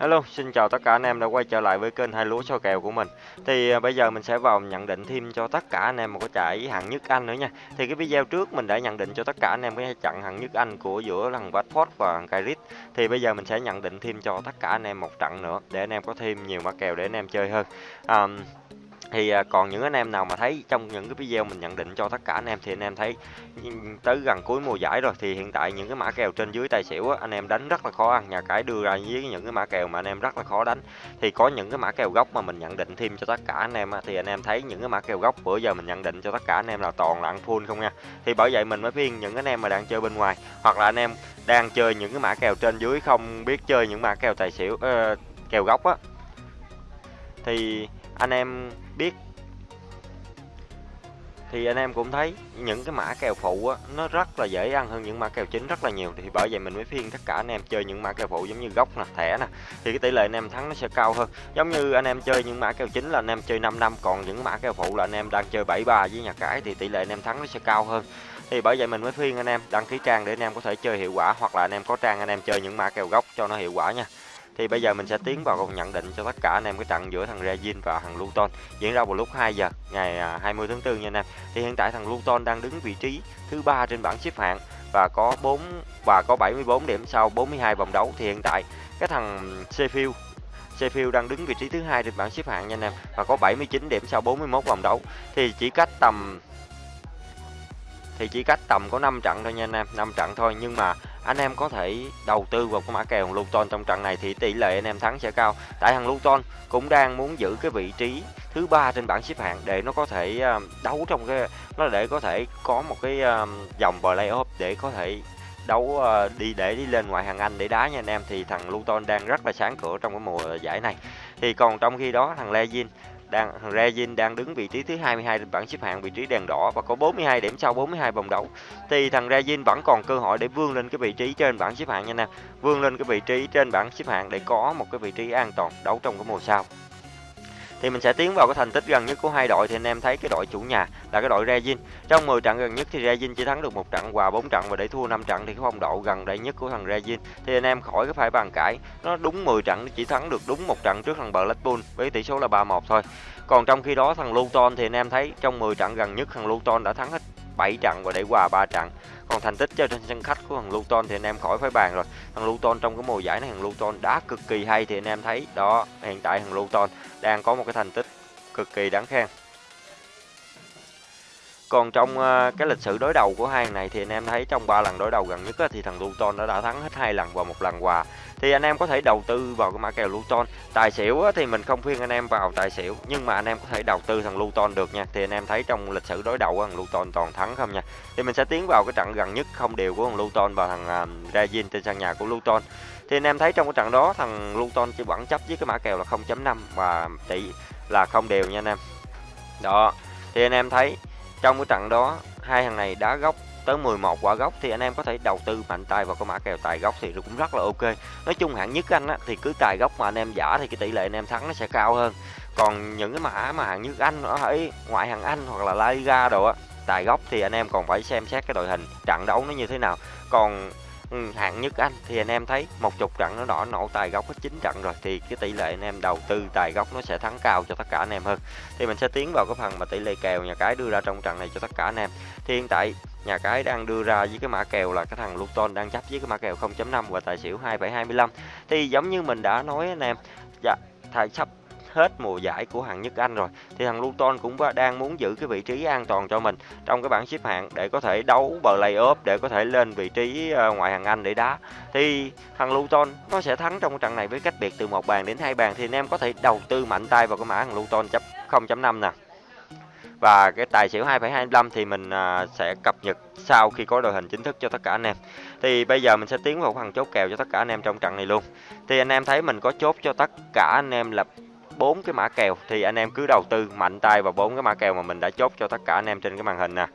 Hello, xin chào tất cả anh em đã quay trở lại với kênh hai lúa soi kèo của mình. Thì à, bây giờ mình sẽ vào nhận định thêm cho tất cả anh em một cái trận hạng nhất Anh nữa nha. Thì cái video trước mình đã nhận định cho tất cả anh em cái trận hạng nhất Anh của giữa thằng Watford và thằng Cardiff. Thì bây giờ mình sẽ nhận định thêm cho tất cả anh em một trận nữa để anh em có thêm nhiều mã kèo để anh em chơi hơn. À, thì còn những anh em nào mà thấy trong những cái video mình nhận định cho tất cả anh em thì anh em thấy tới gần cuối mùa giải rồi thì hiện tại những cái mã kèo trên dưới tài xỉu á, anh em đánh rất là khó ăn nhà cái đưa ra với những cái mã kèo mà anh em rất là khó đánh thì có những cái mã kèo gốc mà mình nhận định thêm cho tất cả anh em á, thì anh em thấy những cái mã kèo gốc bữa giờ mình nhận định cho tất cả anh em là toàn là ăn full không nha thì bởi vậy mình mới khuyên những anh em mà đang chơi bên ngoài hoặc là anh em đang chơi những cái mã kèo trên dưới không biết chơi những mã kèo tài xỉu uh, kèo gốc á thì anh em biết thì anh em cũng thấy những cái mã kèo phụ á nó rất là dễ ăn hơn những mã kèo chính rất là nhiều thì bởi vậy mình mới phiên tất cả anh em chơi những mã kèo phụ giống như gốc nè thẻ nè thì cái tỷ lệ anh em thắng nó sẽ cao hơn giống như anh em chơi những mã kèo chính là anh em chơi 5 năm còn những mã kèo phụ là anh em đang chơi 73 với nhà cái thì tỷ lệ anh em thắng nó sẽ cao hơn thì bởi vậy mình mới khuyên anh em đăng ký trang để anh em có thể chơi hiệu quả hoặc là anh em có trang anh em chơi những mã kèo gốc cho nó hiệu quả nha thì bây giờ mình sẽ tiến vào câu nhận định cho tất cả anh em cái trận giữa thằng Regin và thằng Luton. Diễn ra vào lúc 2 giờ, ngày à, 20 tháng 4 nha anh em. Thì hiện tại thằng Luton đang đứng vị trí thứ ba trên bảng xếp hạng và có 4 và có 74 điểm sau 42 vòng đấu. Thì hiện tại cái thằng Sheffield Sheffield đang đứng vị trí thứ hai trên bảng xếp hạng nha anh em và có 79 điểm sau 41 vòng đấu. Thì chỉ cách tầm, thì chỉ cách tầm có 5 trận thôi nha anh em 5 trận thôi. Nhưng mà anh em có thể đầu tư vào cái mã kèo Luton trong trận này thì tỷ lệ anh em thắng sẽ cao. Tại thằng Luton cũng đang muốn giữ cái vị trí thứ ba trên bảng xếp hạng để nó có thể ờ, đấu trong cái, nó để có thể có một cái ờ, dòng playoff để có thể đấu ờ, đi để đi lên ngoại hạng Anh để đá nha anh em. Thì thằng Luton đang rất là sáng cửa trong cái mùa giải này. Thì còn trong khi đó thằng Lezin đang thằng Regin đang đứng vị trí thứ 22 trên bảng xếp hạng vị trí đèn đỏ và có 42 điểm sau 42 vòng đấu. Thì thằng Regin vẫn còn cơ hội để vươn lên cái vị trí trên bảng xếp hạng nha anh em vươn lên cái vị trí trên bảng xếp hạng để có một cái vị trí an toàn đấu trong cái mùa sau thì mình sẽ tiến vào cái thành tích gần nhất của hai đội. Thì anh em thấy cái đội chủ nhà là cái đội Regin. Trong 10 trận gần nhất thì Regin chỉ thắng được một trận và bốn trận và để thua 5 trận. Thì cái phong độ gần đây nhất của thằng Regin. Thì anh em khỏi cái phải bàn cãi, nó đúng 10 trận chỉ thắng được đúng một trận trước thằng Blackpool với tỷ số là 3-1 thôi. Còn trong khi đó thằng Luton thì anh em thấy trong 10 trận gần nhất thằng Luton đã thắng hết 7 trận và để hòa 3 trận. Còn thành tích cho trên sân khách của thằng Luton thì anh em khỏi phải bàn rồi. Thằng Luton trong cái mùa giải này, thằng Luton đá cực kỳ hay thì anh em thấy đó, hiện tại thằng Luton đang có một cái thành tích cực kỳ đáng khen còn trong uh, cái lịch sử đối đầu của hai này thì anh em thấy trong ba lần đối đầu gần nhất thì thằng Luton nó đã thắng hết hai lần và một lần hòa. Thì anh em có thể đầu tư vào cái mã kèo Luton. Tài xỉu thì mình không khuyên anh em vào tài xỉu, nhưng mà anh em có thể đầu tư thằng Luton được nha. Thì anh em thấy trong lịch sử đối đầu á, thằng Luton toàn thắng không nha. Thì mình sẽ tiến vào cái trận gần nhất không đều của thằng Luton và thằng uh, Regin trên sân nhà của Luton. Thì anh em thấy trong cái trận đó thằng Luton chỉ vẫn chấp với cái mã kèo là 0.5 và tỷ là không đều nha anh em. Đó. Thì anh em thấy trong cái trận đó hai thằng này đá góc tới 11 quả góc thì anh em có thể đầu tư mạnh tay vào cái mã kèo tài góc thì cũng rất là ok. Nói chung hạng nhất anh á, thì cứ tài góc mà anh em giả thì cái tỷ lệ anh em thắng nó sẽ cao hơn. Còn những cái mã mà hạng nhất anh ở ngoại hạng anh hoặc là La Liga đồ á tài góc thì anh em còn phải xem xét cái đội hình trận đấu nó như thế nào. Còn Ừ, hạng nhất anh. Thì anh em thấy một chục trận nó đỏ nổ tài gốc hết chín trận rồi thì cái tỷ lệ anh em đầu tư tài gốc nó sẽ thắng cao cho tất cả anh em hơn. Thì mình sẽ tiến vào cái phần mà tỷ lệ kèo nhà cái đưa ra trong trận này cho tất cả anh em. Thì hiện tại nhà cái đang đưa ra với cái mã kèo là cái thằng Luton đang chấp với cái mã kèo 0.5 và tài xỉu 2,25 thì giống như mình đã nói anh em dạ thầy sắp hết mùa giải của hạng nhất Anh rồi. Thì thằng Luton cũng đang muốn giữ cái vị trí an toàn cho mình trong cái bảng xếp hạng để có thể đấu play-off để có thể lên vị trí ờ, ngoại hạng Anh để đá. Thì thằng Luton nó sẽ thắng trong trận này với cách biệt từ một bàn đến hai bàn. Thì anh em có thể đầu tư mạnh tay vào cái mã thằng Luton chấp 0.5 nè. Và cái tài xỉu 2,25 thì mình à, sẽ cập nhật sau khi có đội hình chính thức cho tất cả anh em. Thì bây giờ mình sẽ tiến vào phần chốt kèo cho tất cả anh em trong trận này luôn. Thì anh em thấy mình có chốt cho tất cả anh em là bốn cái mã kèo. Thì anh em cứ đầu tư mạnh tay vào bốn cái mã kèo mà mình đã chốt cho tất cả anh em trên cái màn hình nè.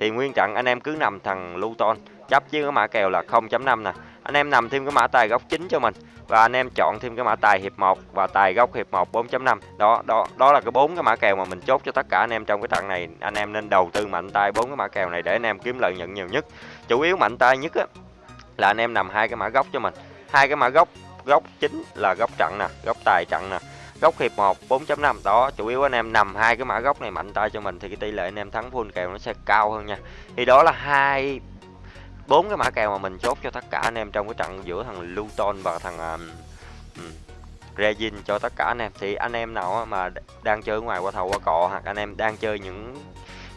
Thì nguyên trận anh em cứ nằm thằng Luton chấp với cái mã kèo là 0.5 nè. Anh em nằm thêm cái mã tài góc chính cho mình và anh em chọn thêm cái mã tài hiệp 1 và tài góc hiệp 1 4.5 đó đó đó là cái bốn cái mã kèo mà mình chốt cho tất cả anh em trong cái trận này. Anh em nên đầu tư mạnh tay bốn cái mã kèo này để anh em kiếm lợi nhuận nhiều nhất. Chủ yếu mạnh tay nhất á, là anh em nằm hai cái mã góc cho mình. Hai cái mã góc góc chính là góc trận nè góc tài trận nè góc hiệp 1 4.5 đó chủ yếu anh em nằm hai cái mã góc này mạnh tay cho mình thì cái tỷ lệ anh em thắng full kèo nó sẽ cao hơn nha. Thì đó là hai bốn cái mã kèo mà mình chốt cho tất cả anh em trong cái trận giữa thằng Luton và thằng um, Regin cho tất cả anh em. Thì anh em nào mà đang chơi ngoài qua thầu qua cọ hoặc anh em đang chơi những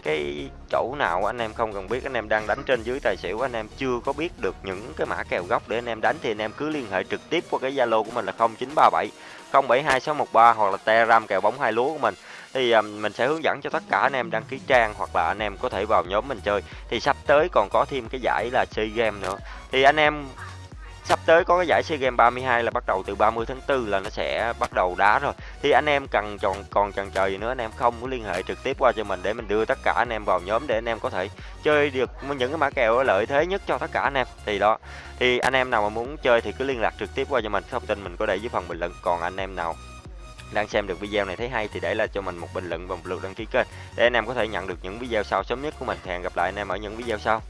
cái chỗ nào anh em không cần biết. Anh em đang đánh trên dưới tài xỉu anh em chưa có biết được những cái mã kèo gốc để anh em đánh thì anh em cứ liên hệ trực tiếp qua cái Zalo của mình là 0937 072613 hoặc là Telegram kèo bóng hai lúa của mình. Thì um, mình sẽ hướng dẫn cho tất cả anh em đăng ký trang hoặc là anh em có thể vào nhóm mình chơi. Thì sắp tới còn có thêm cái giải là chơi game nữa. Thì anh em sắp tới có cái giải SEA Games 32 là bắt đầu từ 30 tháng 4 là nó sẽ bắt đầu đá rồi. Thì anh em cần còn còn chần chờ gì nữa, anh em không có liên hệ trực tiếp qua cho mình để mình đưa tất cả anh em vào nhóm để anh em có thể chơi được những cái mã kèo lợi thế nhất cho tất cả anh em. Thì đó, thì anh em nào mà muốn chơi thì cứ liên lạc trực tiếp qua cho mình thông tin mình có để dưới phần bình luận. Còn anh em nào đang xem được video này thấy hay thì để lại cho mình một bình luận và một lượt đăng ký kênh để anh em có thể nhận được những video sau sớm nhất của mình. Hẹn gặp lại anh em ở những video sau.